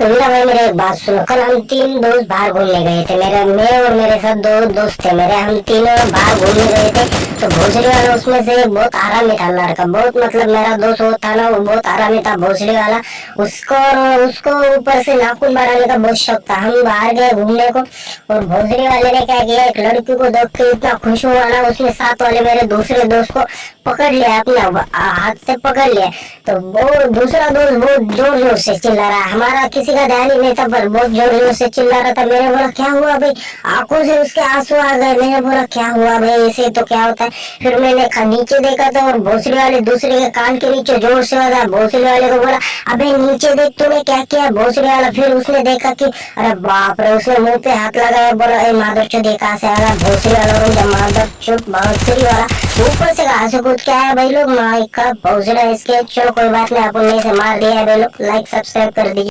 तो वीरा भाई मेरे बात सुनो कल हम तीन दोस्त बाहर घूमने गए थे मेरे मैं और मेरे साथ दो दोस्त थे मेरे हम तीनों बाहर घूमने गए थे तो भोसड़ी वाला उसमें से बहुत आरामी था लड़का बहुत मतलब मेरा दोस्त वो था ना वो बहुत आरामी था भोसड़ी वाला उसको और उसको ऊपर से नाखून बढ़ाने का बहुत शौक था हम बाहर गए घूमने को और भोसड़ी वाले ने क्या किया एक लड़की को देख के इतना खुश हुआ ना उसने साथ वाले मेरे दूसरे दोस्त को पकड़ लिया अपना हाथ से पकड़ लिया तो वो दूसरा दोस्त बहुत ज़ोर ज़ोर से चिल्ला रहा हमारा किसी का ध्यान ही नहीं था, पर बहुत ज़ोर ज़ोर से चिल्ला रहा था. मैंने बोला, क्या हुआ भाई? आँखों से उसके आँसू आ गए. मैंने बोला, क्या हुआ भाई? ऐसे तो क्या होता है? फिर मैंने नीचे देखा था और भोसले वाले दूसरे के कान के नीचे ज़ोर से आवाज़ भोसले वाले को बोला अबे नीचे देख तूने क्या किया भोसड़ी वाला फिर उसने देखा कि, अरे बाप रे, उसने मुँह पे हाथ लगाया, बोला, ए माधव चो देखा से आया भोसड़ी वाला माधव, चुप बांसुरी वाला। ऊपर से घास कूद के आया भाई लोग? माइक का भोसड़ा इसके, चलो कोई बात नहीं अपन से मार दिया भाई लोग। लाइक सब्सक्राइब कर दीजिए।